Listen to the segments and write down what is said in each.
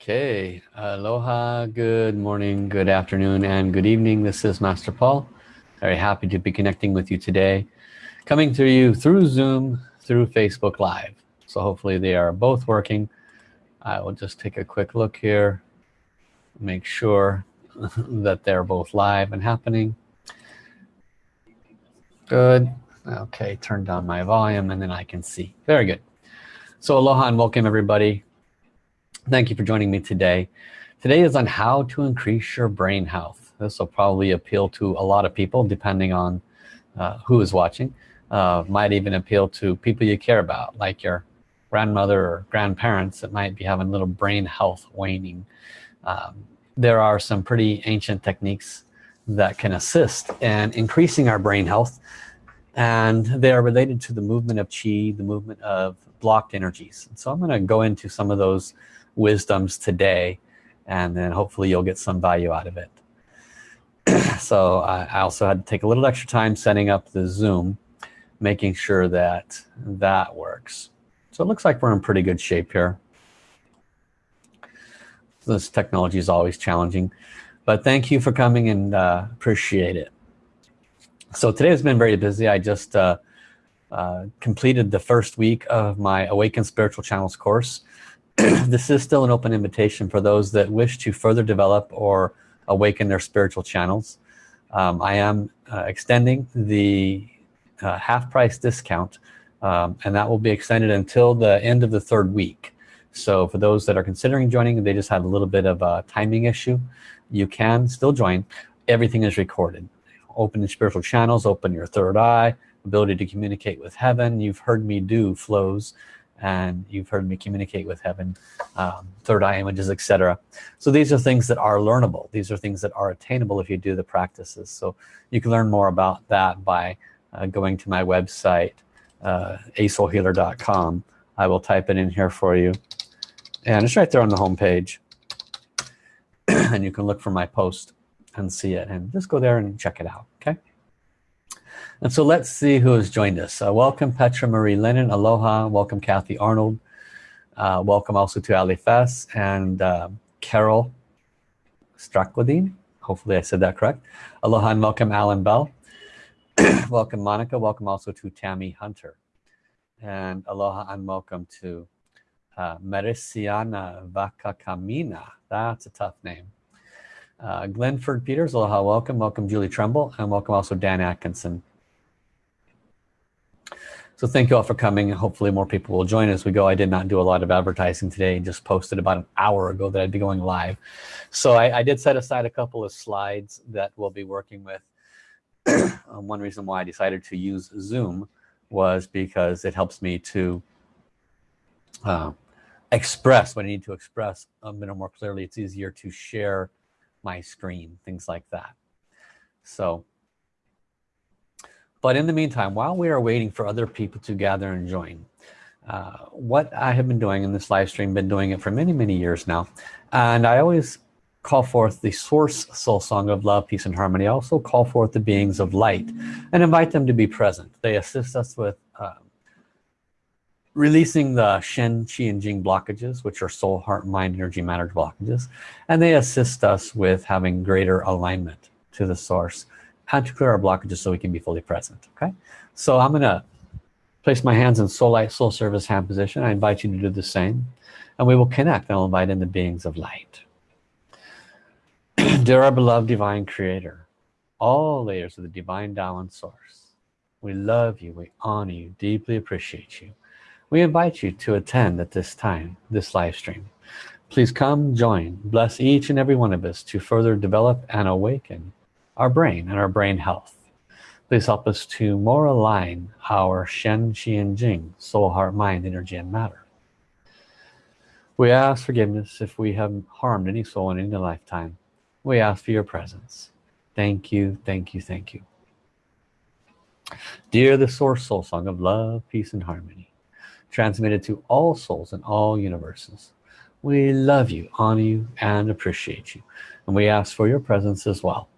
Okay, aloha, good morning, good afternoon, and good evening. This is Master Paul. Very happy to be connecting with you today. Coming to you through Zoom, through Facebook Live. So hopefully they are both working. I will just take a quick look here, make sure that they're both live and happening. Good. Okay, turn down my volume and then I can see. Very good. So aloha and welcome everybody. Thank you for joining me today. Today is on how to increase your brain health. This will probably appeal to a lot of people depending on uh, who is watching. Uh, might even appeal to people you care about like your grandmother or grandparents that might be having little brain health waning. Um, there are some pretty ancient techniques that can assist in increasing our brain health and they are related to the movement of chi, the movement of blocked energies. So I'm going to go into some of those wisdoms today and then hopefully you'll get some value out of it. so I also had to take a little extra time setting up the Zoom, making sure that that works. So it looks like we're in pretty good shape here. This technology is always challenging, but thank you for coming and uh, appreciate it. So today has been very busy. I just uh, uh, completed the first week of my Awaken Spiritual Channels course. this is still an open invitation for those that wish to further develop or awaken their spiritual channels. Um, I am uh, extending the uh, half price discount um, and that will be extended until the end of the third week. So for those that are considering joining they just had a little bit of a timing issue you can still join. Everything is recorded. Open your spiritual channels open your third eye ability to communicate with heaven. You've heard me do flows and you've heard me communicate with heaven um, third eye images etc so these are things that are learnable. These are things that are attainable if you do the practices. So you can learn more about that by uh, going to my website uh, asoulhealer.com I will type it in here for you. And it's right there on the home page and you can look for my post and see it. And just go there and check it out and so let's see who has joined us. Uh, welcome Petra Marie Lennon aloha. Welcome Kathy Arnold. Uh, welcome also to Ali Fess and uh, Carol Strakwadine hopefully I said that correct. Aloha and welcome Alan Bell. Welcome Monica. Welcome also to Tammy Hunter. And aloha and welcome to uh, Mericiana Vakakamina that's a tough name. Uh, Glenford Peters aloha welcome. Welcome Julie Tremble and welcome also Dan Atkinson so thank you all for coming hopefully more people will join as we go I did not do a lot of advertising today just posted about an hour ago that I'd be going live. So I, I did set aside a couple of slides that we'll be working with. Um, one reason why I decided to use Zoom was because it helps me to uh, express what I need to express a little more clearly. It's easier to share my screen things like that. So but in the meantime while we are waiting for other people to gather and join uh, what I have been doing in this live stream been doing it for many many years now and I always call forth the source soul song of love peace and harmony. I also call forth the beings of light and invite them to be present. They assist us with uh, releasing the Shen Qi and Jing blockages which are soul heart mind energy matter blockages. And they assist us with having greater alignment to the source and to clear our blockages so we can be fully present okay so I'm gonna place my hands in soul light soul service hand position I invite you to do the same and we will connect and I'll invite in the beings of light Dear our beloved divine creator, all layers of the divine Tao source, we love you, we honor you, deeply appreciate you. We invite you to attend at this time, this live stream. Please come join, bless each and every one of us to further develop and awaken our brain and our brain health. Please help us to more align our Shen, Qi, and Jing, soul, heart, mind, energy, and matter. We ask forgiveness if we have harmed any soul in any lifetime. We ask for your presence. Thank you thank you thank you. Dear the source soul song of love peace and harmony transmitted to all souls in all universes we love you honor you and appreciate you. And we ask for your presence as well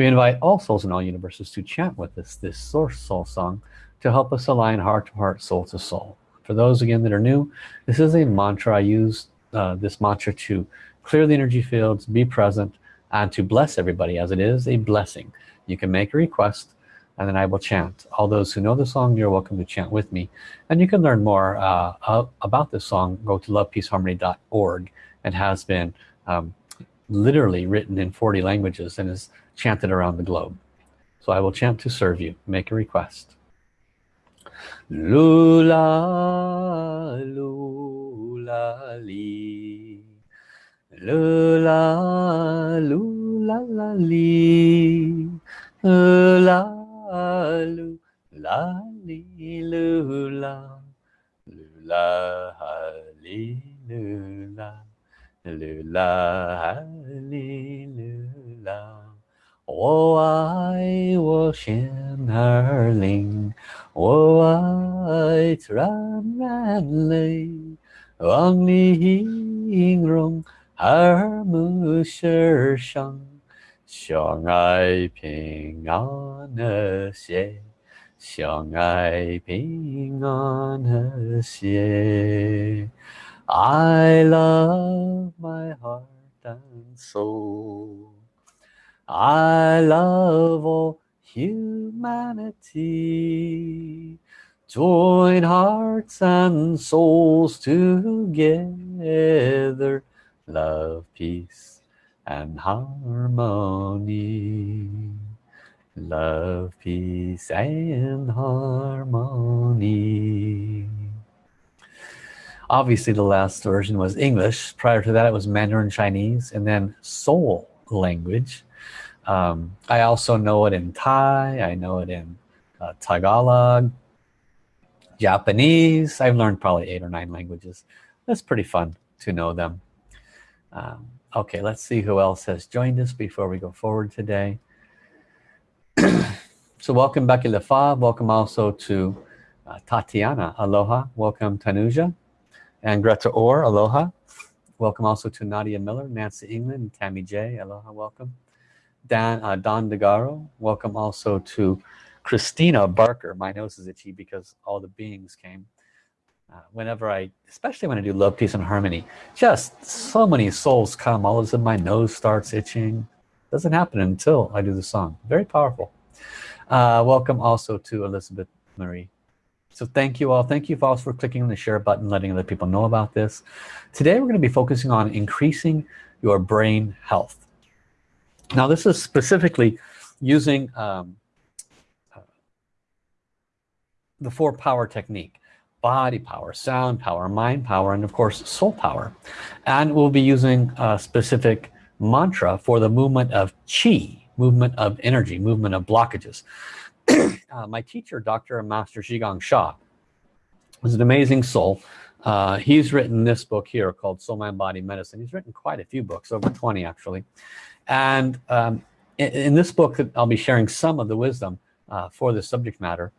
we invite all souls in all universes to chant with us this source soul song to help us align heart to heart soul to soul. For those again that are new this is a mantra. I use uh, this mantra to clear the energy fields be present and to bless everybody as it is a blessing. You can make a request and then I will chant. All those who know the song you're welcome to chant with me. And you can learn more uh, about this song. Go to lovepeaceharmony.org It has been um, literally written in 40 languages and is chanted around the globe. So I will chant to serve you. Make a request. Lula lula li. Lula lula li. Lula lu la li lu la lu la ha li lu la lu la ha li lu la 我爱我心儿灵，我爱自然然类，望你音容耳目舌上。相爱平安和谐，相爱平安和谐。I love my heart and soul. I love all humanity. Join hearts and souls together. Love, peace and harmony love peace and harmony obviously the last version was English prior to that it was Mandarin Chinese and then Soul language um, I also know it in Thai I know it in uh, Tagalog Japanese. I've learned probably eight or nine languages. That's pretty fun to know them. Um, okay let's see who else has joined us before we go forward today. So welcome Becky Lafa welcome also to uh, Tatiana. Aloha. Welcome Tanuja. And Greta Orr. Aloha. Welcome also to Nadia Miller Nancy England Tammy J. Aloha. Welcome Dan uh, Don DeGaro welcome also to Christina Barker. My nose is itchy because all the beings came. Uh, whenever I especially when I do love peace and harmony just so many souls come all of a sudden my nose starts itching. Doesn't happen until I do the song. Very powerful. Uh, welcome also to Elizabeth Marie. So thank you all. Thank you folks for clicking on the share button letting other people know about this. Today we're going to be focusing on increasing your brain health now this is specifically using um, uh, the four power technique body power, sound power, mind power, and of course soul power. And we'll be using a specific mantra for the movement of chi, movement of energy, movement of blockages. uh, my teacher, Dr. Master Zhigang Sha, was an amazing soul. Uh, he's written this book here called Soul Mind Body Medicine. He's written quite a few books, over 20 actually. And um, in, in, this book, that I'll be sharing some of the wisdom uh, for this subject matter.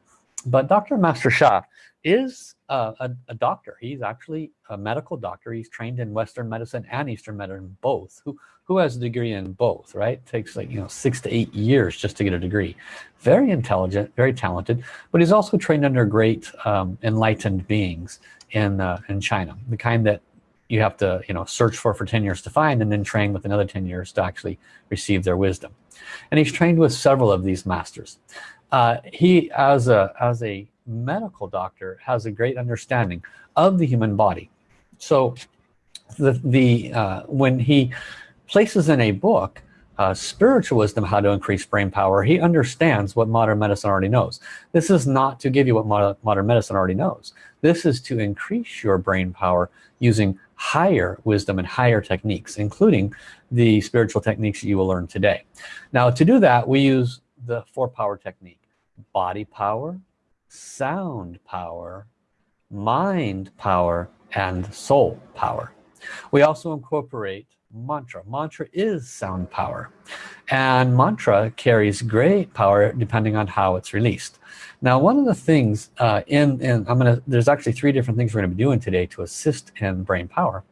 But Dr. Master Sha is a, a, a, doctor he's actually a medical doctor he's trained in Western medicine and Eastern medicine both who who has a degree in both right takes like you know six to eight years just to get a degree very intelligent very talented but he's also trained under great um, enlightened beings in uh, in China the kind that you have to you know search for for 10 years to find and then train with another 10 years to actually receive their wisdom. And he's trained with several of these masters. Uh, he as a as a medical doctor has a great understanding of the human body. So the the uh, when he places in a book uh, spiritual wisdom how to increase brain power he understands what modern medicine already knows. This is not to give you what modern, modern medicine already knows. This is to increase your brain power using higher wisdom and higher techniques including the spiritual techniques you will learn today. Now to do that we use the four power technique body power sound power mind power and soul power. We also incorporate mantra. Mantra is sound power. And mantra carries great power depending on how it's released. Now one of the things uh, in, in I'm gonna there's actually three different things we're gonna be doing today to assist in brain power.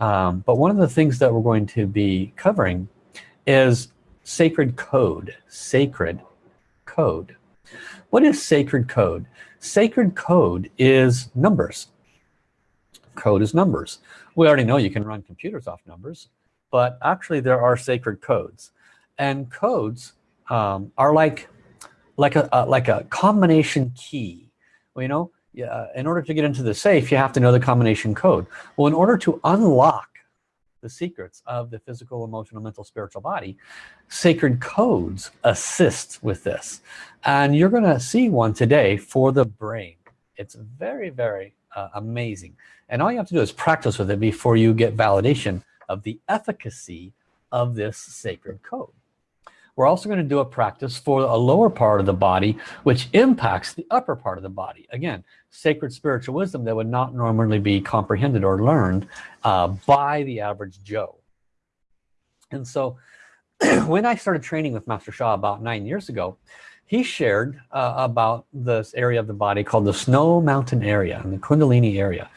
Um, but one of the things that we're going to be covering is sacred code sacred code. What is sacred code? Sacred code is numbers. Code is numbers. We already know you can run computers off numbers but actually there are sacred codes. And codes um, are like like a, a, like a combination key. Well, you know yeah, in order to get into the safe you have to know the combination code. Well in order to unlock the secrets of the physical emotional mental spiritual body sacred codes assist with this. And you're gonna see one today for the brain. It's very very uh, amazing. And all you have to do is practice with it before you get validation of the efficacy of this sacred code. We're also going to do a practice for a lower part of the body which impacts the upper part of the body. Again sacred spiritual wisdom that would not normally be comprehended or learned uh, by the average Joe. And so when I started training with Master Sha about nine years ago he shared uh, about this area of the body called the snow mountain area and the kundalini area.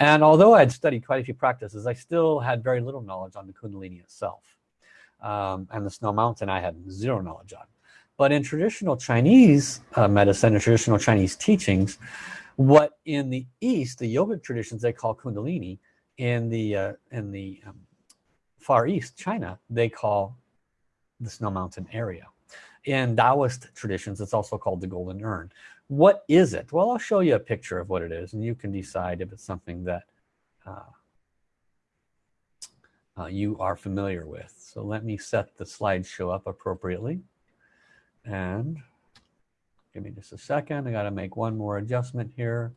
And although I had studied quite a few practices I still had very little knowledge on the kundalini itself um, and the snow mountain I had zero knowledge on. But in traditional Chinese uh, medicine and traditional Chinese teachings what in the East the yogic traditions they call kundalini in the uh, in the um, far East China they call the snow mountain area in Taoist traditions it's also called the golden urn. What is it? Well I'll show you a picture of what it is and you can decide if it's something that uh, uh, you are familiar with. So let me set the slideshow up appropriately. And give me just a second. I got to make one more adjustment here.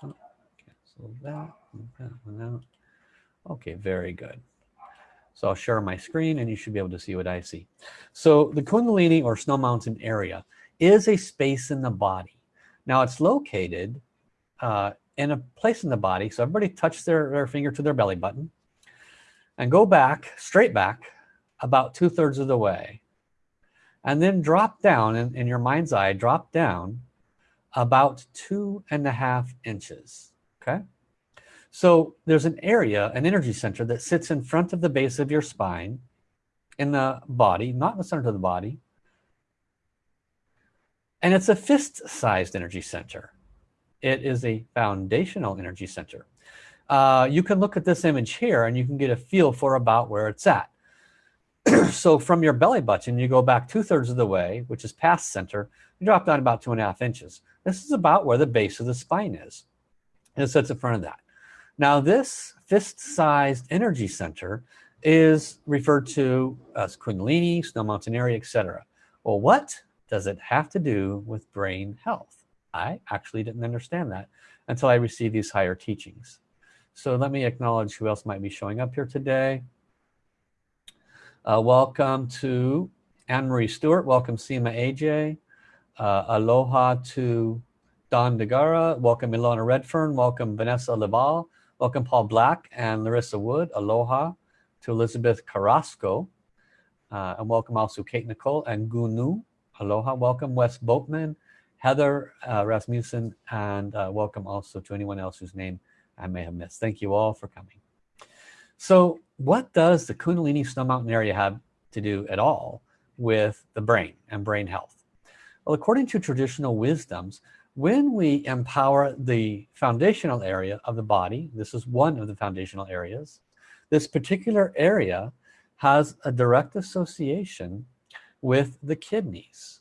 Cancel that, that one out. okay very good so I'll share my screen and you should be able to see what I see. So the Kundalini or Snow Mountain area is a space in the body. Now it's located uh, in a place in the body. So everybody touch their, their finger to their belly button and go back straight back about two-thirds of the way. And then drop down in, in your mind's eye drop down about two and a half inches okay so there's an area an energy center that sits in front of the base of your spine in the body not in the center of the body. And it's a fist-sized energy center. It is a foundational energy center. Uh, you can look at this image here and you can get a feel for about where it's at. So from your belly button you go back two-thirds of the way which is past center you drop down about two and a half inches. This is about where the base of the spine is. And it sits in front of that now this fist-sized energy center is referred to as kundalini snow mountain area etc well what does it have to do with brain health I actually didn't understand that until I received these higher teachings so let me acknowledge who else might be showing up here today. Uh, welcome to Anne-Marie Stewart. Welcome Seema AJ. Uh, aloha to Don DeGara. Welcome Ilona Redfern. Welcome Vanessa Laval. Welcome Paul Black and Larissa Wood. Aloha to Elizabeth Carrasco. Uh, and welcome also Kate Nicole and Gunu. Aloha. Welcome Wes Boatman, Heather uh, Rasmussen, and uh, welcome also to anyone else whose name I may have missed. Thank you all for coming. So what does the Kundalini Snow Mountain area have to do at all with the brain and brain health? Well, according to traditional wisdoms, when we empower the foundational area of the body, this is one of the foundational areas, this particular area has a direct association with the kidneys.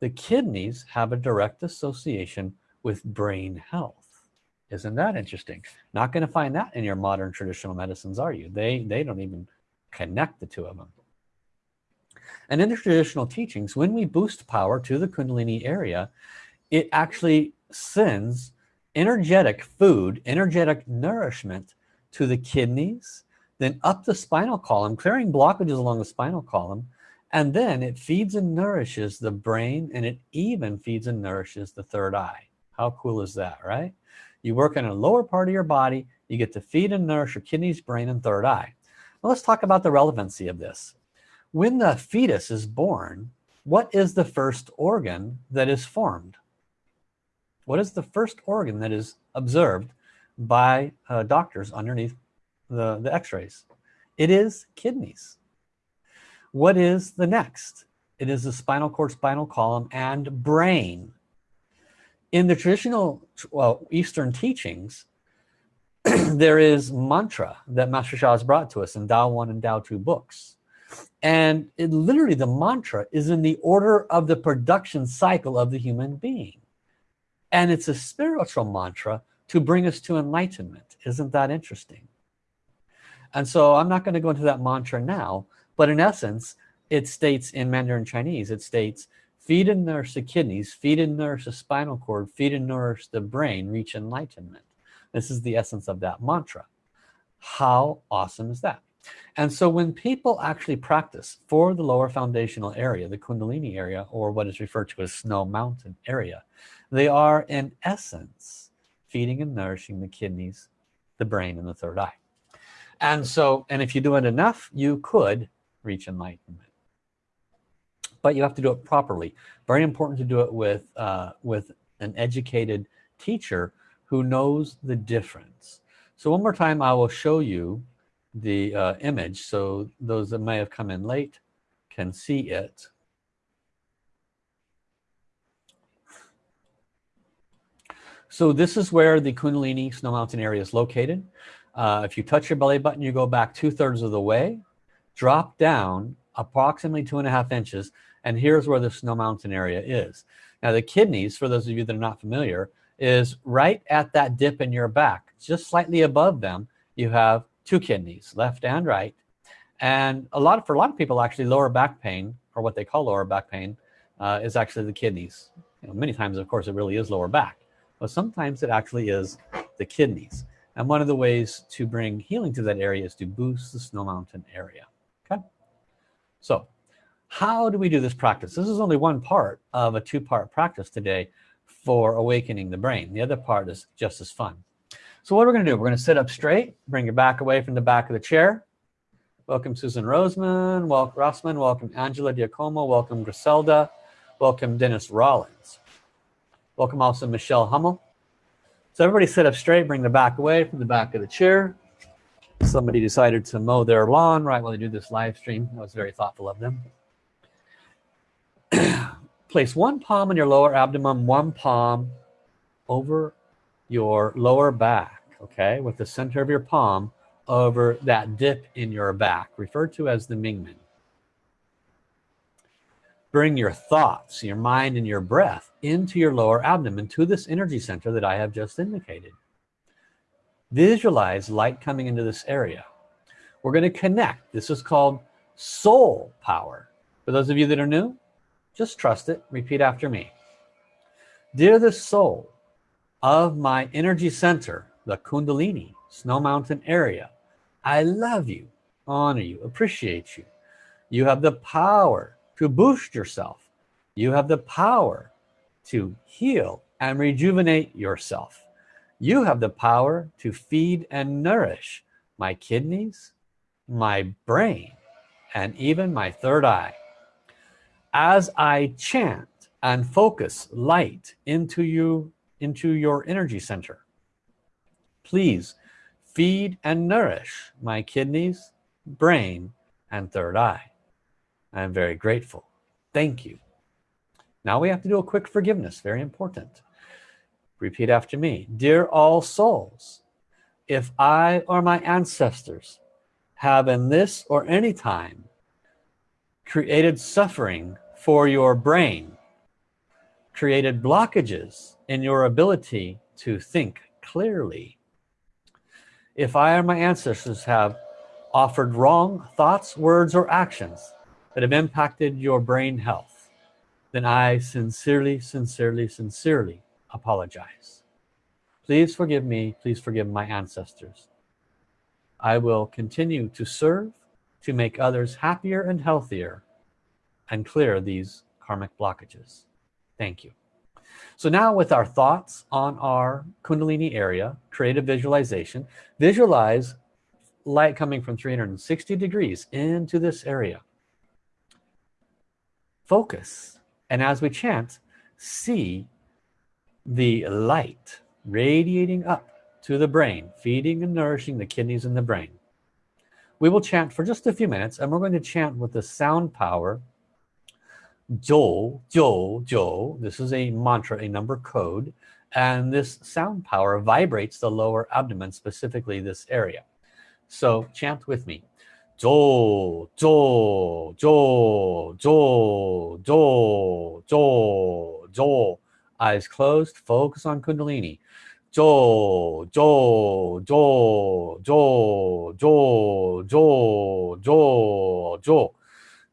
The kidneys have a direct association with brain health. Isn't that interesting? Not going to find that in your modern traditional medicines, are you? They, they don't even connect the two of them. And in the traditional teachings, when we boost power to the Kundalini area, it actually sends energetic food, energetic nourishment to the kidneys, then up the spinal column, clearing blockages along the spinal column, and then it feeds and nourishes the brain, and it even feeds and nourishes the third eye. How cool is that, right? You work in a lower part of your body. You get to feed and nourish your kidneys, brain, and third eye. Well, let's talk about the relevancy of this. When the fetus is born, what is the first organ that is formed? What is the first organ that is observed by uh, doctors underneath the, the x-rays? It is kidneys. What is the next? It is the spinal cord, spinal column, and brain in the traditional well Eastern teachings there is mantra that Master Sha has brought to us in Tao 1 and Tao 2 books and it literally the mantra is in the order of the production cycle of the human being and it's a spiritual mantra to bring us to enlightenment. Isn't that interesting? And so I'm not going to go into that mantra now but in essence it states in Mandarin Chinese it states feed and nourish the kidneys feed and nourish the spinal cord feed and nourish the brain reach enlightenment. This is the essence of that mantra. How awesome is that and so when people actually practice for the lower foundational area the kundalini area or what is referred to as snow mountain area they are in essence feeding and nourishing the kidneys the brain and the third eye. And so and if you do it enough you could reach enlightenment. But you have to do it properly. Very important to do it with uh, with an educated teacher who knows the difference. So one more time I will show you the uh, image. So those that may have come in late can see it. So this is where the Kundalini Snow Mountain area is located. Uh, if you touch your belly button you go back two-thirds of the way drop down approximately two and a half inches and here's where the Snow Mountain area is. Now the kidneys for those of you that are not familiar is right at that dip in your back. Just slightly above them you have two kidneys left and right. And a lot of, for a lot of people actually lower back pain or what they call lower back pain uh, is actually the kidneys. You know, many times of course it really is lower back but sometimes it actually is the kidneys. And one of the ways to bring healing to that area is to boost the snow mountain area okay? So how do we do this practice? This is only one part of a two-part practice today for awakening the brain. The other part is just as fun so what we're gonna do, we're gonna sit up straight, bring your back away from the back of the chair. Welcome Susan Roseman, welcome Rossman, welcome Angela Diacomo, welcome Griselda, welcome Dennis Rollins. Welcome also Michelle Hummel. So everybody sit up straight, bring the back away from the back of the chair. Somebody decided to mow their lawn right while they do this live stream. That was very thoughtful of them. Place one palm on your lower abdomen, one palm over your lower back okay with the center of your palm over that dip in your back referred to as the Mingmen bring your thoughts your mind and your breath into your lower abdomen to this energy center that I have just indicated. Visualize light coming into this area. We're going to connect. This is called soul power. For those of you that are new just trust it. Repeat after me. Dear the soul of my energy center, the Kundalini, Snow Mountain area. I love you, honor you, appreciate you. You have the power to boost yourself. You have the power to heal and rejuvenate yourself. You have the power to feed and nourish my kidneys, my brain, and even my third eye. As I chant and focus light into you into your energy center please feed and nourish my kidneys brain and third eye. I'm very grateful. Thank you. Now we have to do a quick forgiveness very important. Repeat after me. Dear all souls if I or my ancestors have in this or any time created suffering for your brain created blockages in your ability to think clearly. If I or my ancestors have offered wrong thoughts, words, or actions that have impacted your brain health, then I sincerely, sincerely, sincerely apologize. Please forgive me. Please forgive my ancestors. I will continue to serve to make others happier and healthier and clear these karmic blockages. Thank you. So now with our thoughts on our Kundalini area, create a visualization. Visualize light coming from 360 degrees into this area. Focus. And as we chant, see the light radiating up to the brain, feeding and nourishing the kidneys and the brain. We will chant for just a few minutes and we're going to chant with the sound power Jo, Jo, Jo. This is a mantra, a number code. And this sound power vibrates the lower abdomen, specifically this area. So chant with me. Jo, Jo, Jo, Jo, Jo, Jo, Jo. Eyes closed, focus on Kundalini. Jo, Jo, Jo, Jo, Jo, Jo, Jo, Jo.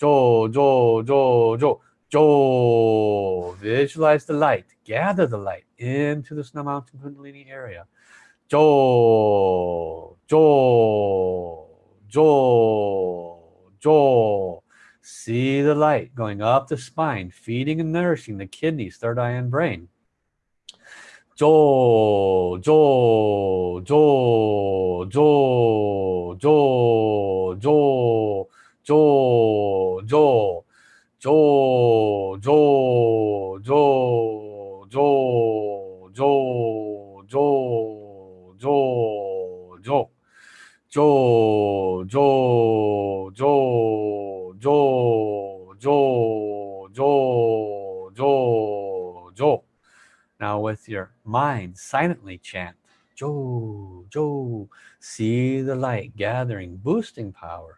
Jo, jo, jo, jo, jo. Visualize the light. Gather the light into the snow mountain kundalini area. Jo, jo, jo, jo. See the light going up the spine, feeding and nourishing the kidneys, third eye, and brain. Jo, jo, jo, jo, jo, jo, jo. Jo, Jo, Jo, Jo, Jo, Jo, Jo, Jo, Jo, Jo, Jo, Jo, Jo, Jo, Jo, Jo. Now with your mind, silently chant, Jo, Jo. see the light gathering, boosting power.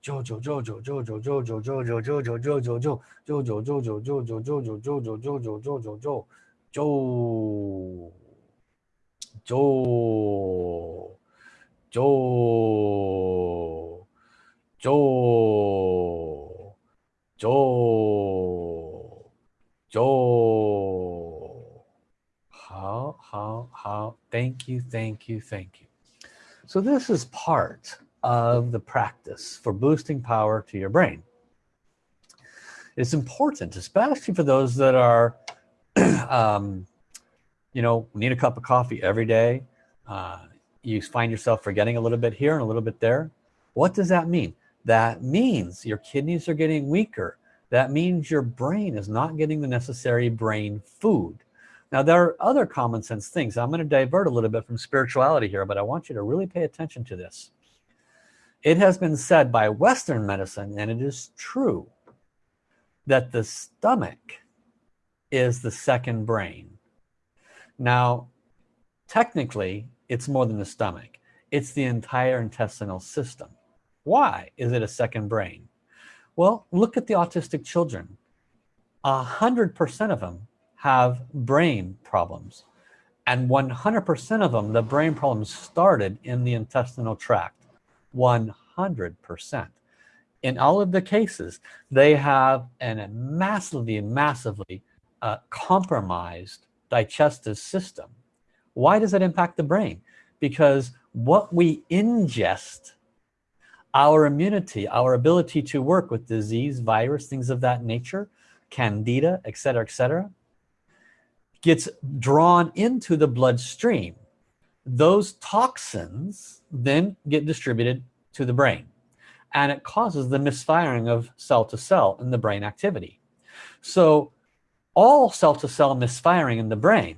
九九九九九九九九九九九九九九九九九九九九九九九九九九九九九九九九九九好好好 thank you thank you thank you so this is part of the practice for boosting power to your brain. It's important, especially for those that are, um, you know, need a cup of coffee every day. Uh, you find yourself forgetting a little bit here and a little bit there. What does that mean? That means your kidneys are getting weaker. That means your brain is not getting the necessary brain food. Now there are other common sense things. I'm going to divert a little bit from spirituality here, but I want you to really pay attention to this. It has been said by Western medicine, and it is true, that the stomach is the second brain. Now, technically, it's more than the stomach. It's the entire intestinal system. Why is it a second brain? Well, look at the autistic children. A hundred percent of them have brain problems. And 100% of them, the brain problems started in the intestinal tract. 100%. In all of the cases, they have a massively, massively uh, compromised digestive system. Why does that impact the brain? Because what we ingest, our immunity, our ability to work with disease, virus, things of that nature, candida, etc., etc., gets drawn into the bloodstream those toxins then get distributed to the brain and it causes the misfiring of cell to cell in the brain activity. So all cell to cell misfiring in the brain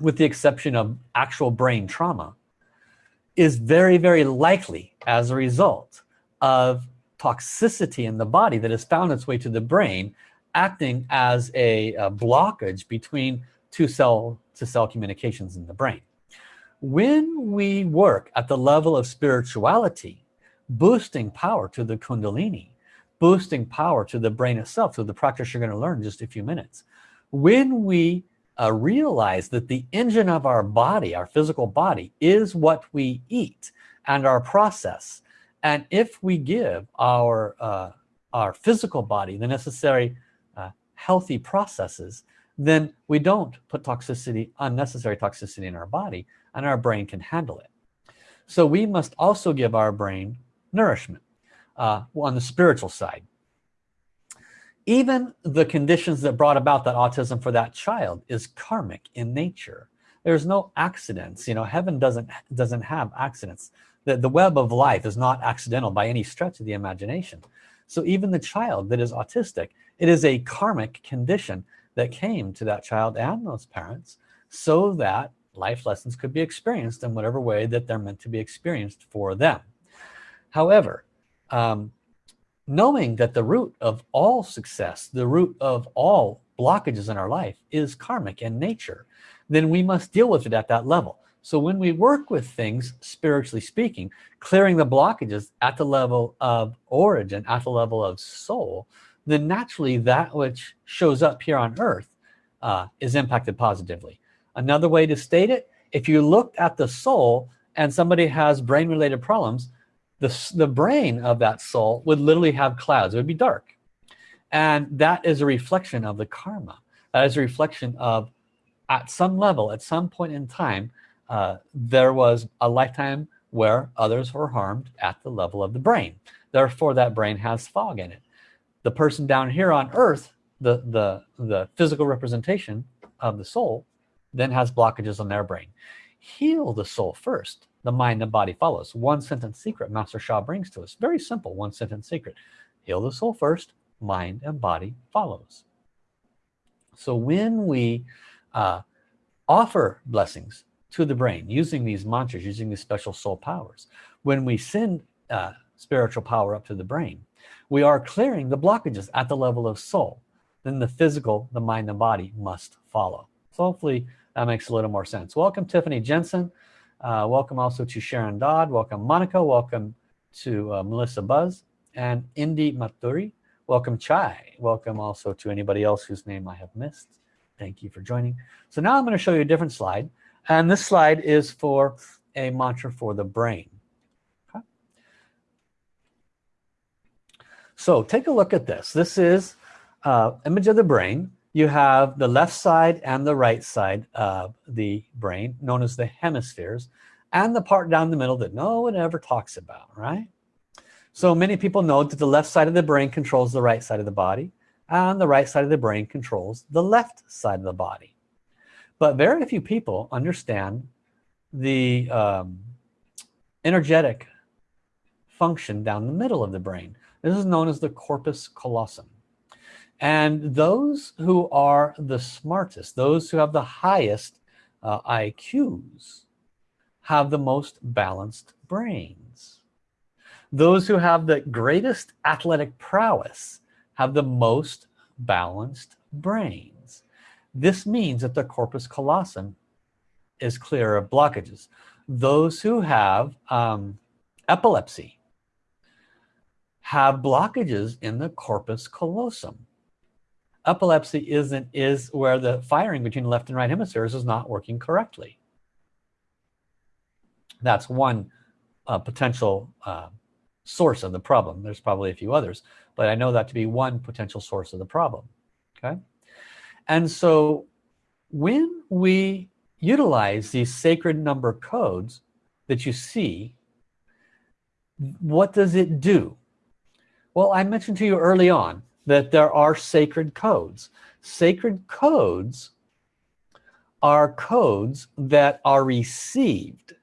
with the exception of actual brain trauma is very very likely as a result of toxicity in the body that has found its way to the brain acting as a, a blockage between two cell to cell communications in the brain when we work at the level of spirituality boosting power to the kundalini boosting power to the brain itself so the practice you're going to learn in just a few minutes when we uh, realize that the engine of our body our physical body is what we eat and our process and if we give our uh, our physical body the necessary uh, healthy processes then we don't put toxicity unnecessary toxicity in our body and our brain can handle it. So we must also give our brain nourishment uh, on the spiritual side. Even the conditions that brought about that autism for that child is karmic in nature. There's no accidents you know heaven doesn't doesn't have accidents. The, the web of life is not accidental by any stretch of the imagination. So even the child that is autistic it is a karmic condition that came to that child and those parents so that life lessons could be experienced in whatever way that they're meant to be experienced for them. However um, knowing that the root of all success the root of all blockages in our life is karmic in nature then we must deal with it at that level. So when we work with things spiritually speaking clearing the blockages at the level of origin at the level of soul then naturally that which shows up here on earth uh, is impacted positively. Another way to state it if you looked at the soul and somebody has brain related problems the, the brain of that soul would literally have clouds. It would be dark. And that is a reflection of the karma. That is a reflection of at some level at some point in time uh, there was a lifetime where others were harmed at the level of the brain. Therefore that brain has fog in it the person down here on earth the the the physical representation of the soul then has blockages on their brain. Heal the soul first. The mind and body follows. One sentence secret master Sha brings to us. Very simple one sentence secret. Heal the soul first. Mind and body follows. So when we uh, offer blessings to the brain using these mantras using these special soul powers when we send uh, spiritual power up to the brain we are clearing the blockages at the level of soul then the physical the mind and body must follow so hopefully that makes a little more sense welcome Tiffany Jensen uh, welcome also to Sharon Dodd. Welcome Monica. Welcome to uh, Melissa Buzz and Indy Maturi. Welcome Chai. Welcome also to anybody else whose name I have missed. Thank you for joining. So now I'm going to show you a different slide. And this slide is for a mantra for the brain. Okay. So take a look at this. This is uh, image of the brain. You have the left side and the right side of the brain known as the hemispheres and the part down the middle that no one ever talks about right? So many people know that the left side of the brain controls the right side of the body and the right side of the brain controls the left side of the body. But very few people understand the um, energetic function down the middle of the brain this is known as the corpus callosum. And those who are the smartest those who have the highest uh, IQs have the most balanced brains. Those who have the greatest athletic prowess have the most balanced brains. This means that the corpus callosum is clear of blockages. Those who have um, epilepsy have blockages in the corpus callosum. Epilepsy isn't is where the firing between left and right hemispheres is not working correctly. That's one uh, potential uh, source of the problem. There's probably a few others but I know that to be one potential source of the problem okay? And so when we utilize these sacred number codes that you see what does it do well I mentioned to you early on that there are sacred codes. Sacred codes are codes that are received.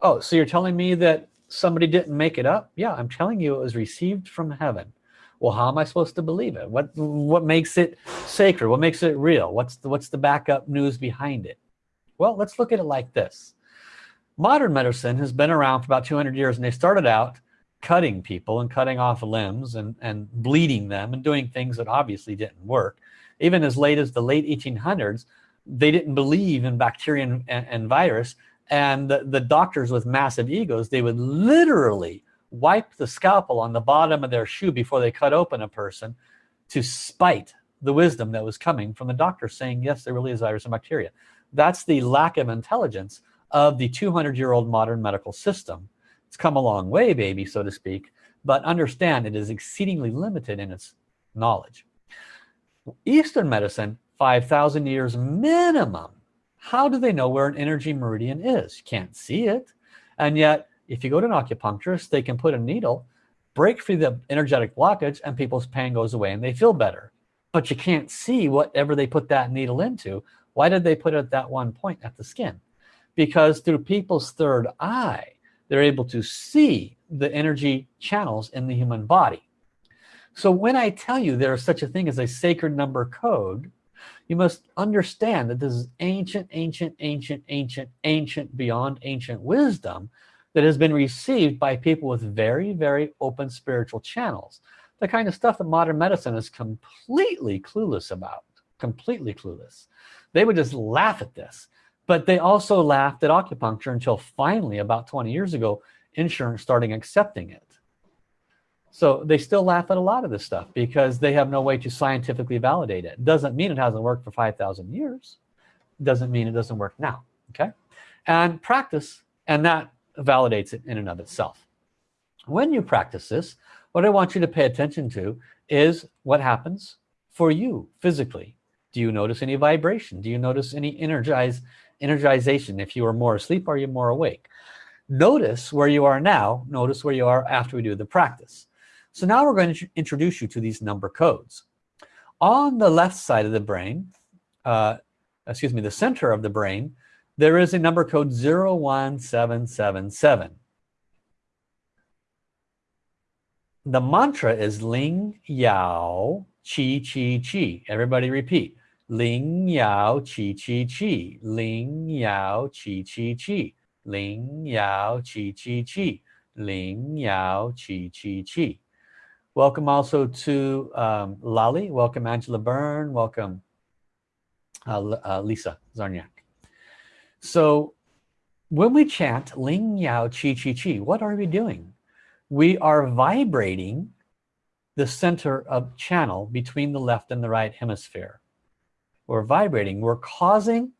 Oh so you're telling me that somebody didn't make it up? Yeah I'm telling you it was received from heaven. Well how am I supposed to believe it? What what makes it sacred? What makes it real? What's the what's the backup news behind it? Well let's look at it like this. Modern medicine has been around for about 200 years and they started out cutting people and cutting off limbs and, and bleeding them and doing things that obviously didn't work. Even as late as the late 1800s, they didn't believe in bacteria and, and, virus. And the, the doctors with massive egos, they would literally wipe the scalpel on the bottom of their shoe before they cut open a person to spite the wisdom that was coming from the doctor saying yes there really is virus and bacteria that's the lack of intelligence of the 200 year old modern medical system it's come a long way baby so to speak but understand it is exceedingly limited in its knowledge. Eastern medicine 5,000 years minimum. How do they know where an energy meridian is? You can't see it. And yet if you go to an acupuncturist they can put a needle break free the energetic blockage and people's pain goes away and they feel better. But you can't see whatever they put that needle into. Why did they put it at that one point at the skin? Because through people's third eye they're able to see the energy channels in the human body. So when I tell you there is such a thing as a sacred number code you must understand that this is ancient ancient ancient ancient ancient beyond ancient wisdom that has been received by people with very very open spiritual channels. The kind of stuff that modern medicine is completely clueless about completely clueless. They would just laugh at this but they also laughed at acupuncture until finally about 20 years ago insurance starting accepting it. So they still laugh at a lot of this stuff because they have no way to scientifically validate it. Doesn't mean it hasn't worked for 5,000 years. Doesn't mean it doesn't work now okay? And practice and that validates it in and of itself. When you practice this what I want you to pay attention to is what happens for you physically. Do you notice any vibration? Do you notice any energize energization. If you are more asleep are you more awake? Notice where you are now notice where you are after we do the practice. So now we're going to introduce you to these number codes. On the left side of the brain uh, excuse me the center of the brain there is a number code 01777 the mantra is Ling Yao Chi Chi Chi. Everybody repeat. Ling Yao Chi Chi Chi. Ling Yao Chi Chi Chi. Ling Yao Chi Chi Chi. Ling Yao Chi Chi Chi. Welcome also to um, Lali. Welcome Angela Byrne. Welcome uh, uh, Lisa Zarniak. So when we chant Ling Yao Chi Chi Chi, what are we doing? we are vibrating the center of channel between the left and the right hemisphere we're vibrating we're causing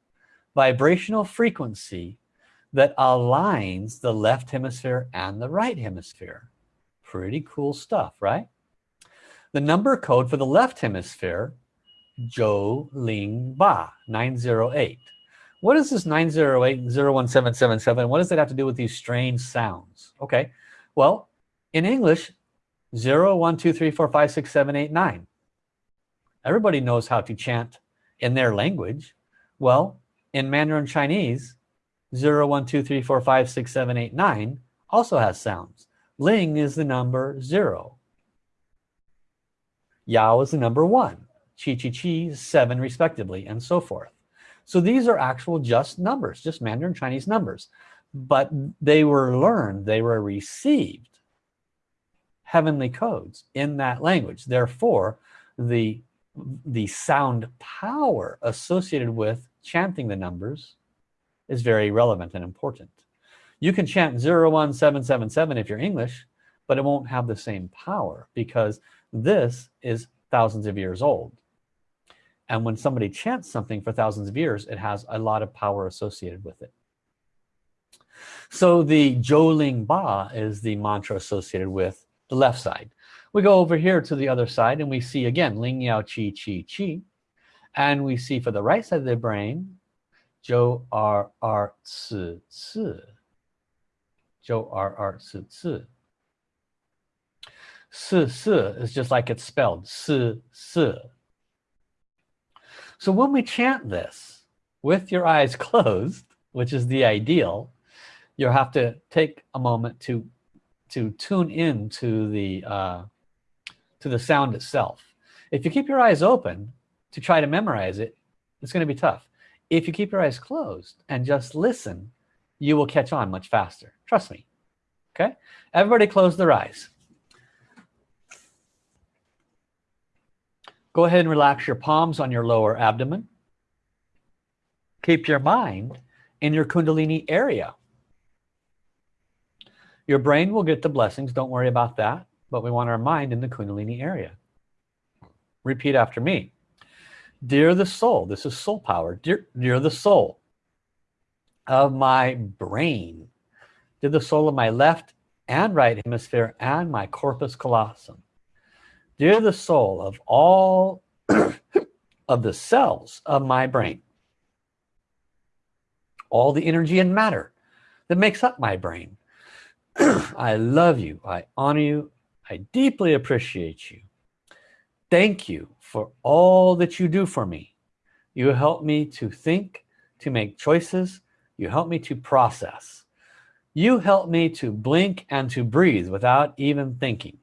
vibrational frequency that aligns the left hemisphere and the right hemisphere. Pretty cool stuff right? The number code for the left hemisphere Zhou Ling Ba 908 what is this 908 01777 what does it have to do with these strange sounds? Okay well in English 0 1 2 3 4 5 6 7 8 9 everybody knows how to chant in their language. Well in Mandarin Chinese 0 1 2 3 4 5 6 7 8 9 also has sounds. Ling is the number 0 Yao is the number 1 Chi Chi Chi 7 respectively and so forth. So these are actual just numbers just Mandarin Chinese numbers. But they were learned they were received heavenly codes in that language. Therefore the the sound power associated with chanting the numbers is very relevant and important. You can chant 01777 if you're English but it won't have the same power because this is thousands of years old. And when somebody chants something for thousands of years it has a lot of power associated with it. So the Zhou Ba is the mantra associated with the left side we go over here to the other side and we see again Ling Yao Chi Chi Chi and we see for the right side of the brain Zhou R R Ci Ci. Zhou R R Ci Ci. Si Si is just like it's spelled Si Si so when we chant this with your eyes closed which is the ideal you'll have to take a moment to to tune in to the uh, to the sound itself. If you keep your eyes open to try to memorize it it's going to be tough. If you keep your eyes closed and just listen you will catch on much faster. Trust me. Okay? Everybody close their eyes. Go ahead and relax your palms on your lower abdomen. Keep your mind in your kundalini area. Your brain will get the blessings. Don't worry about that but we want our mind in the kundalini area. Repeat after me. Dear the soul this is soul power. Dear, dear the soul of my brain dear the soul of my left and right hemisphere and my corpus callosum dear the soul of all of the cells of my brain all the energy and matter that makes up my brain. I love you. I honor you I deeply appreciate you. Thank you for all that you do for me. You help me to think to make choices. You help me to process. You help me to blink and to breathe without even thinking.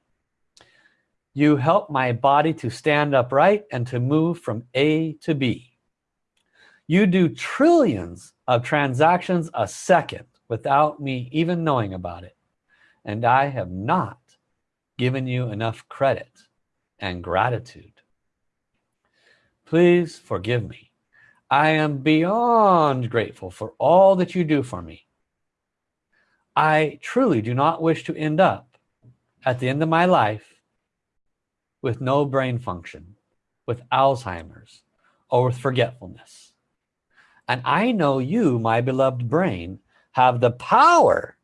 You help my body to stand upright and to move from A to B. You do trillions of transactions a second without me even knowing about it. And I have not given you enough credit and gratitude. Please forgive me. I am beyond grateful for all that you do for me. I truly do not wish to end up at the end of my life with no brain function with Alzheimer's or with forgetfulness. And I know you my beloved brain have the power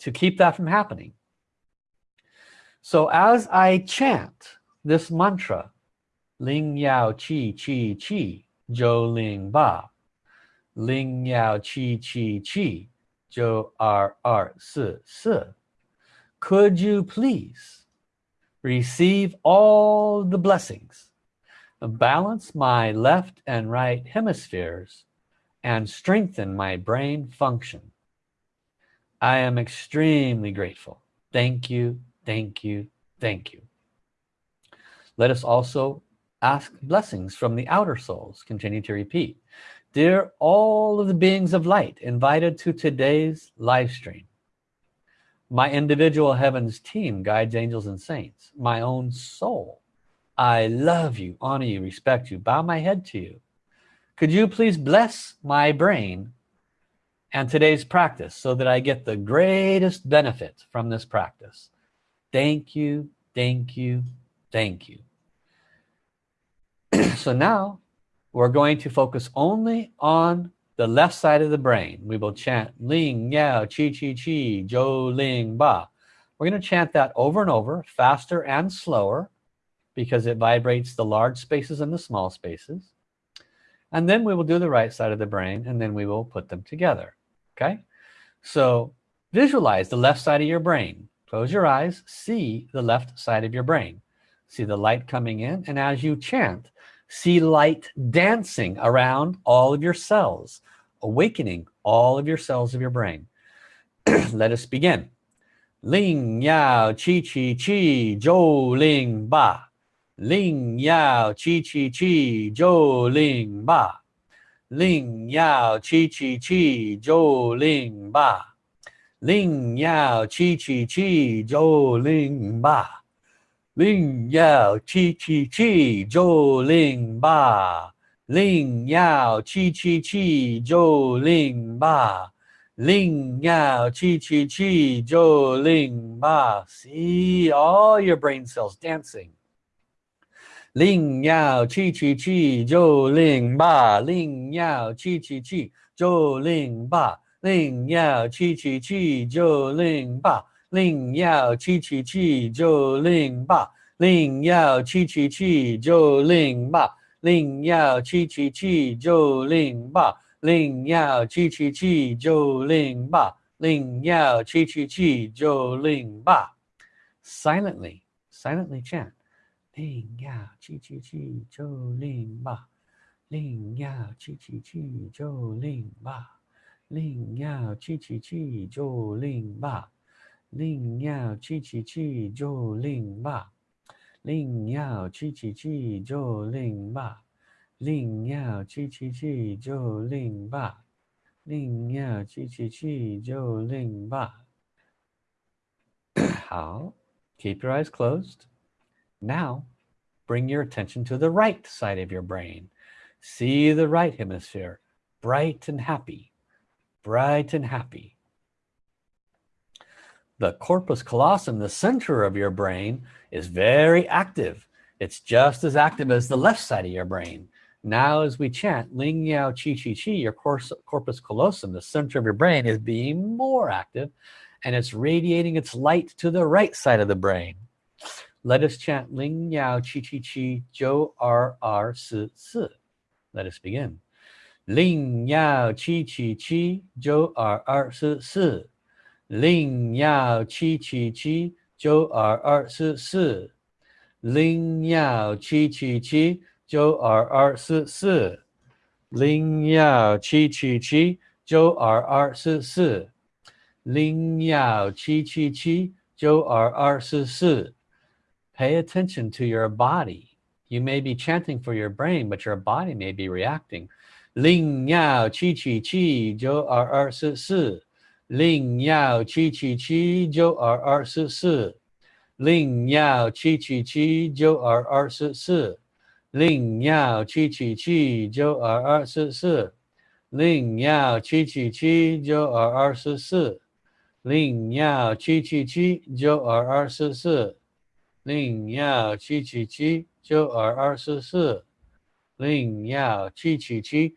to keep that from happening so as I chant this mantra Ling Yao Qi Qi Qi Zhou Ling Ba. Ling Yao Qi Qi Qi Zhou Er Er Si Si could you please receive all the blessings balance my left and right hemispheres and strengthen my brain function? I am extremely grateful. Thank you thank you. Thank you. Let us also ask blessings from the outer souls continue to repeat. Dear all of the beings of light invited to today's live stream. My individual heavens team guides angels and saints my own soul. I love you honor you respect you bow my head to you. Could you please bless my brain and today's practice so that I get the greatest benefit from this practice thank you thank you thank you. So now we're going to focus only on the left side of the brain. We will chant ling yao chi chi chi zhou ling ba. We're going to chant that over and over faster and slower because it vibrates the large spaces and the small spaces. And then we will do the right side of the brain and then we will put them together okay? So visualize the left side of your brain close your eyes see the left side of your brain. See the light coming in and as you chant see light dancing around all of your cells awakening all of your cells of your brain. Let us begin. Ling Yao Qi Qi Qi Zhou Ling Ba. Ling Yao Qi Qi Qi Zhou Ling Ba. Ling Yao Qi Qi Qi Zhou Ling Ba Ling Yao Chi Chi Chi Jo Ling Ba. Ling Yao Chi Chi Chi Jo Ling Ba. Ling Yao Chi Chi Chi Jo Ling Ba. Ling Yao Chi Chi Chi Zhou Ling Ba. See all your brain cells dancing. Ling Yao Chi Chi Chi Jo Ling Ba. Ling Yao Chi Chi Chi Jo Ling Ba. 令要七七七就令吧，令要七七七就令吧，令要七七七就令吧，令要七七七就令吧，令要七七七就令吧，令要七七七就令吧。Silently, silently chant. 令要七七七就令吧，令要七七七就令吧。另要去去去就另吧，另要去去去就另吧，另要去去去就另吧，另要去去去就另吧，另要去去去就另吧。好，Keep your eyes closed. Now, bring your attention to the right side of your brain. See the right hemisphere, bright and happy bright and happy. The corpus callosum, the center of your brain, is very active. It's just as active as the left side of your brain. now as we chant Ling Yao Chi Chi Chi your corpus callosum the center of your brain is being more active and it's radiating its light to the right side of the brain let us chant Ling Yao Chi Chi Chi Zhou R R Si Si let us begin Ling Yao Chi Chi Chi Zhou R R Si Si Ling Yao Chi Chi Chi Zhou R R Si Si Ling Yao Chi Chi Chi 九二二四四，零幺七七七，九二二四四，零幺七七七，九二二四四。Pay attention to your body. You may be chanting for your brain, but your body may be reacting. 零幺七七七，九二二四四，零幺七七七，九二二四四，零幺七七七，九二二四四。零幺七七七九二二四四，零幺七七七九二二四四，零幺七七七九二二四四，零幺七七七九二二四四，零幺七七七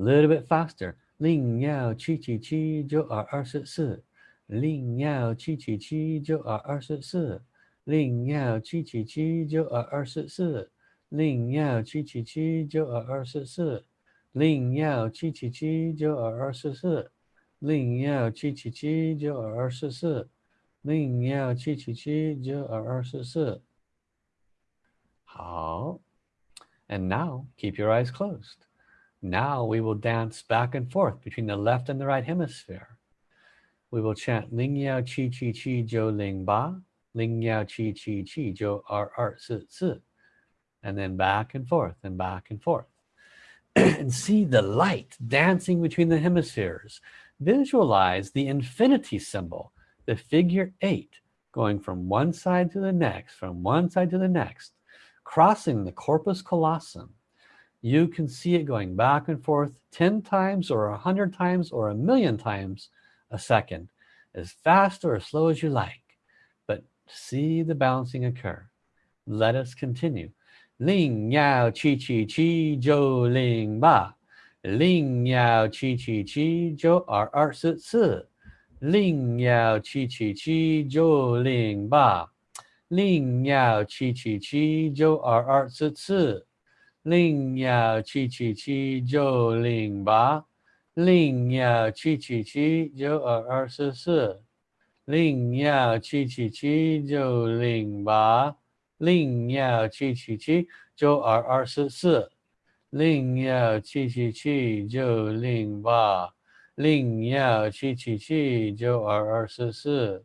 little bit faster 零幺七七七九二二四四零幺七七七九二二四四零幺七七七九二二四四，零幺七七七九二二四四，零幺七七七九二二四四，零幺七七七九二二四四，零幺七七七九二二四四。好，and now keep your eyes closed. Now we will dance back and forth between the left and the right hemisphere. We will chant Ling Yao Chi Chi Chi Jo Ling Ba, Ling Yao Chi Chi Chi Jo R R Si Si, and then back and forth and back and forth. and see the light dancing between the hemispheres. Visualize the infinity symbol, the figure eight, going from one side to the next, from one side to the next, crossing the corpus callosum you can see it going back and forth 10 times or a hundred times or a million times a second as fast or as slow as you like. But see the bouncing occur. Let us continue. Ling yao chi chi chi jo ling ba. Ling yao chi chi chi jo er er si si. Ling yao chi chi chi jo ling ba. Ling yao chi chi chi jo er er si si. 零幺七七七九零八零幺七七七九二二四四零幺七七七九零八零幺七七七九二二四四零幺七七七九零八零幺七七七九二二四四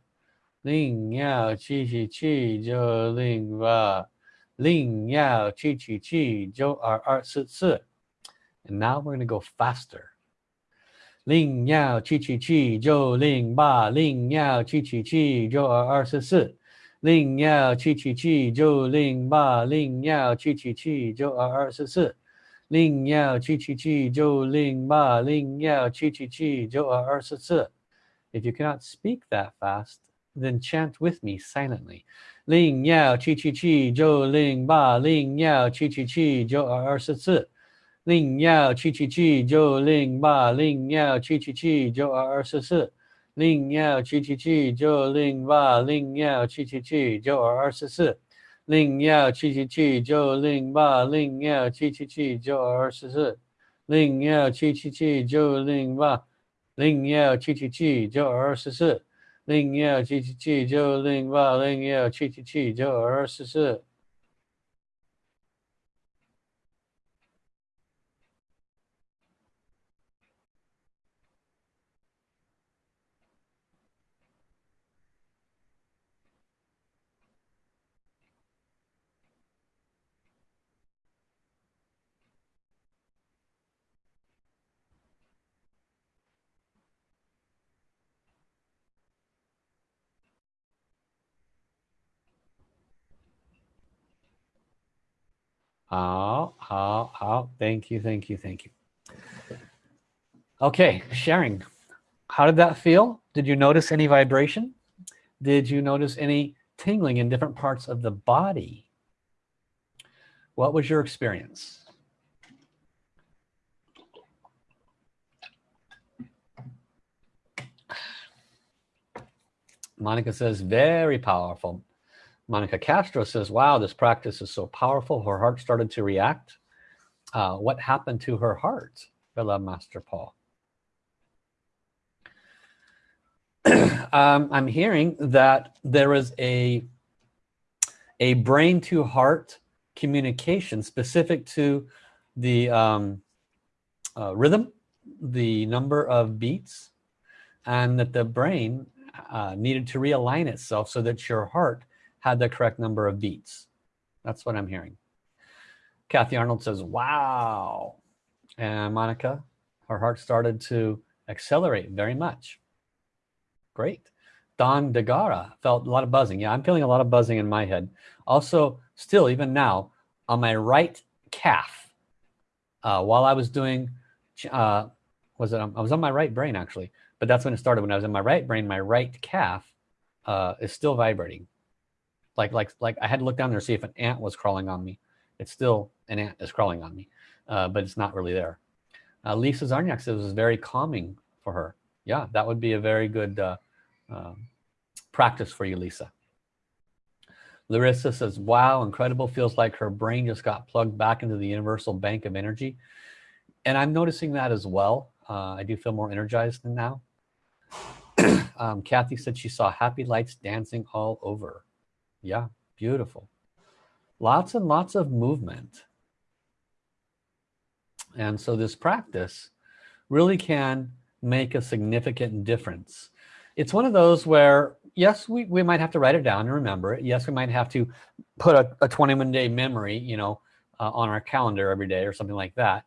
零幺七七七九零八 Ling Yao Qi Qi Qi Zhou Er Er Si Si. And now we're going to go faster. Ling Yao Qi Qi Qi Zhou Ling Ba Ling Yao Qi Qi Qi Zhou Er Er Si Si. Ling Yao Qi Qi Qi Zhou Ling Ba Ling Yao Qi Qi Qi Zhou Er Er Si Si. Ling Yao Qi Qi Qi Zhou Ling Ba Ling Yao Qi Qi Qi Zhou Er Er Si Si. If you cannot speak that fast, then chant with me silently. Ling Yao Chi Chi Chi Jo Ling Ba Ling Yao Chi Chi Chi Jo Er Ling Yao Chi Chi Chi Jo Ling Ba Ling Yao Chi Chi Chi Jo Ling Yao Chi Chi Chi Jo Ling Ba Ling Yao Chi Chi Chi Jo Ling Yao Chi Chi Chi Jo Ling Ba Ling Yao Chi Chi Chi Jo Ling Yao Chi Chi Chi Jo Ling Ba Ling Yao Chi Chi Chi Jo 零幺七七七九零八零幺七七七九二四四。四 Oh, oh, oh, thank you, thank you, thank you. Okay, sharing. How did that feel? Did you notice any vibration? Did you notice any tingling in different parts of the body? What was your experience? Monica says, very powerful. Monica Castro says, wow, this practice is so powerful. Her heart started to react. Uh, what happened to her heart? Beloved Master Paul. um, I'm hearing that there is a a brain to heart communication specific to the um, uh, rhythm, the number of beats, and that the brain uh, needed to realign itself so that your heart had the correct number of beats. That's what I'm hearing. Kathy Arnold says, wow. And Monica, her heart started to accelerate very much. Great. Don DeGara felt a lot of buzzing. Yeah, I'm feeling a lot of buzzing in my head. Also, still, even now, on my right calf, uh, while I was doing, uh, was it, I was on my right brain actually, but that's when it started. When I was in my right brain, my right calf uh, is still vibrating. Like, like, like I had to look down there to see if an ant was crawling on me. It's still, an ant is crawling on me, uh, but it's not really there. Uh, Lisa Zarniak says it was very calming for her. Yeah, that would be a very good uh, um, practice for you, Lisa. Larissa says, wow, incredible. Feels like her brain just got plugged back into the universal bank of energy. And I'm noticing that as well. Uh, I do feel more energized than now. um, Kathy said she saw happy lights dancing all over. Yeah, beautiful. Lots and lots of movement. And so this practice really can make a significant difference. It's one of those where, yes, we, we might have to write it down and remember it. Yes, we might have to put a, a 21 day memory, you know, uh, on our calendar every day or something like that.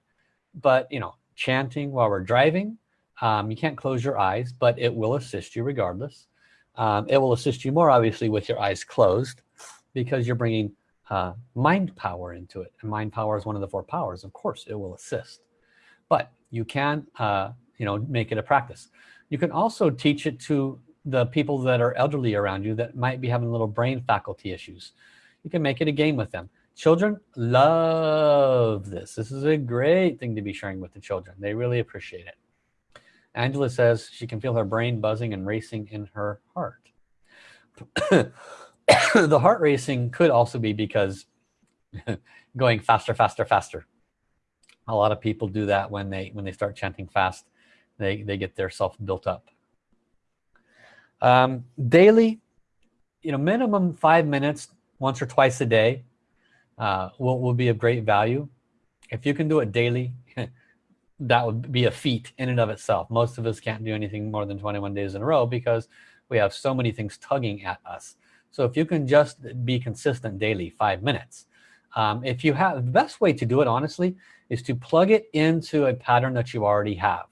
But, you know, chanting while we're driving, um, you can't close your eyes, but it will assist you regardless. Um, it will assist you more obviously with your eyes closed because you're bringing uh, mind power into it. And mind power is one of the four powers. Of course, it will assist. But you can, uh, you know, make it a practice. You can also teach it to the people that are elderly around you that might be having little brain faculty issues. You can make it a game with them. Children love this. This is a great thing to be sharing with the children. They really appreciate it. Angela says she can feel her brain buzzing and racing in her heart. the heart racing could also be because going faster, faster, faster. A lot of people do that when they when they start chanting fast they, they get their self built up. Um, daily, you know, minimum five minutes once or twice a day uh, will, will be of great value. If you can do it daily, that would be a feat in and of itself. Most of us can't do anything more than 21 days in a row because we have so many things tugging at us. So if you can just be consistent daily, five minutes. Um, if you have, the best way to do it, honestly, is to plug it into a pattern that you already have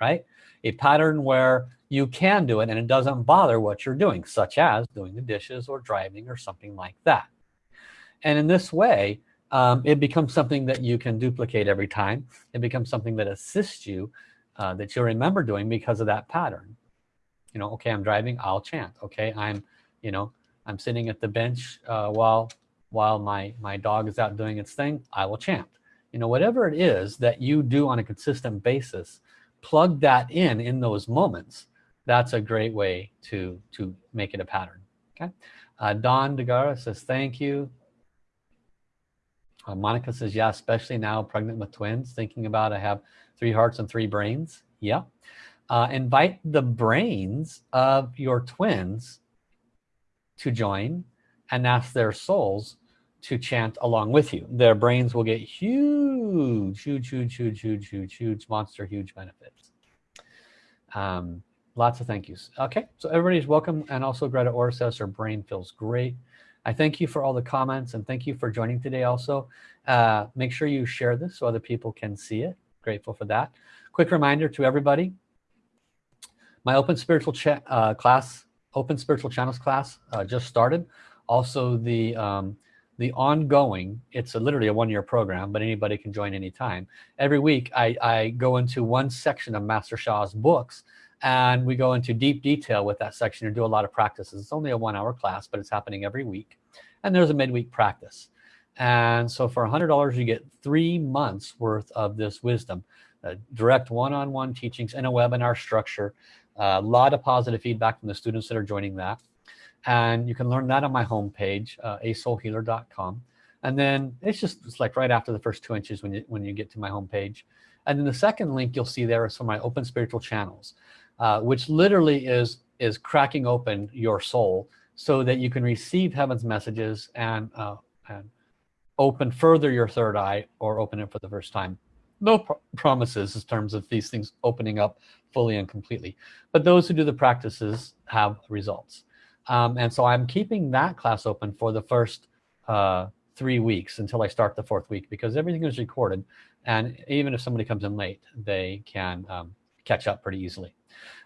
right? A pattern where you can do it and it doesn't bother what you're doing, such as doing the dishes or driving or something like that. And in this way, um, it becomes something that you can duplicate every time. It becomes something that assists you, uh, that you'll remember doing because of that pattern. You know, okay, I'm driving, I'll chant. Okay, I'm, you know, I'm sitting at the bench uh, while while my my dog is out doing its thing. I will chant. You know, whatever it is that you do on a consistent basis plug that in in those moments that's a great way to to make it a pattern okay uh, Don DeGara says thank you uh, Monica says yeah especially now pregnant with twins thinking about I have three hearts and three brains yeah uh, invite the brains of your twins to join and ask their souls to chant along with you. Their brains will get huge, huge, huge, huge, huge, huge, huge, monster, huge benefits. Um, lots of thank yous. Okay, so everybody's welcome. And also Greta Orr says her brain feels great. I thank you for all the comments and thank you for joining today also. Uh, make sure you share this so other people can see it. Grateful for that. Quick reminder to everybody, my open spiritual uh, class, open spiritual channels class uh, just started. Also the um, the ongoing it's a, literally a one-year program but anybody can join anytime every week I, I go into one section of Master Sha's books and we go into deep detail with that section and do a lot of practices. It's only a one-hour class but it's happening every week. And there's a midweek practice. And so for hundred dollars you get three months worth of this wisdom uh, direct one-on-one -on -one teachings in a webinar structure a lot of positive feedback from the students that are joining that. And you can learn that on my homepage uh, asoulhealer.com and then it's just it's like right after the first two inches when you when you get to my homepage. And then the second link you'll see there is for my open spiritual channels uh, which literally is is cracking open your soul so that you can receive heaven's messages and uh, and open further your third eye or open it for the first time. No pr promises in terms of these things opening up fully and completely but those who do the practices have results. Um, and so I'm keeping that class open for the first uh, three weeks until I start the fourth week because everything is recorded. And even if somebody comes in late they can um, catch up pretty easily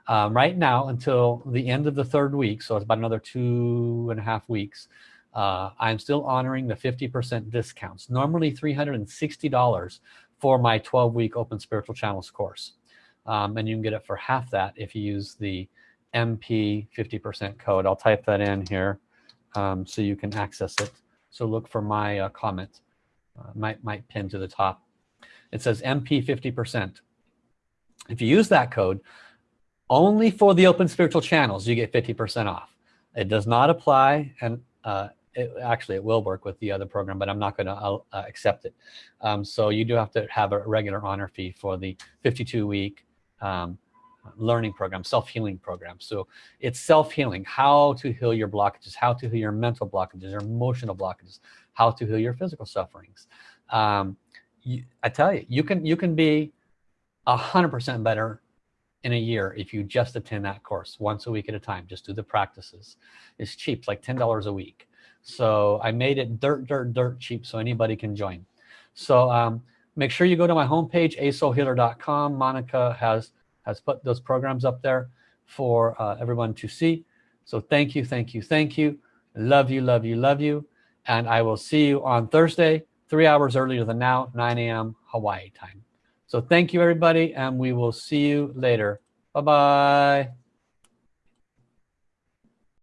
um, right now until the end of the third week so it's about another two and a half weeks uh, I'm still honoring the 50% discounts normally $360 for my 12-week open spiritual channels course. Um, and you can get it for half that if you use the MP 50% code. I'll type that in here um, so you can access it. So look for my uh, comment uh, might might pin to the top. It says MP 50% if you use that code only for the open spiritual channels you get 50% off. It does not apply and uh, it, actually it will work with the other program but I'm not going to uh, accept it. Um, so you do have to have a regular honor fee for the 52 week um, learning program self-healing program. So it's self-healing how to heal your blockages how to heal your mental blockages your emotional blockages how to heal your physical sufferings. Um, you, I tell you you can you can be a hundred percent better in a year if you just attend that course once a week at a time just do the practices. It's cheap like ten dollars a week. So I made it dirt dirt dirt cheap so anybody can join. So um, make sure you go to my homepage asoulhealer.com Monica has has put those programs up there for uh, everyone to see. So thank you thank you thank you. Love you love you love you. And I will see you on Thursday three hours earlier than now 9 a.m. Hawaii time so thank you everybody and we will see you later. Bye bye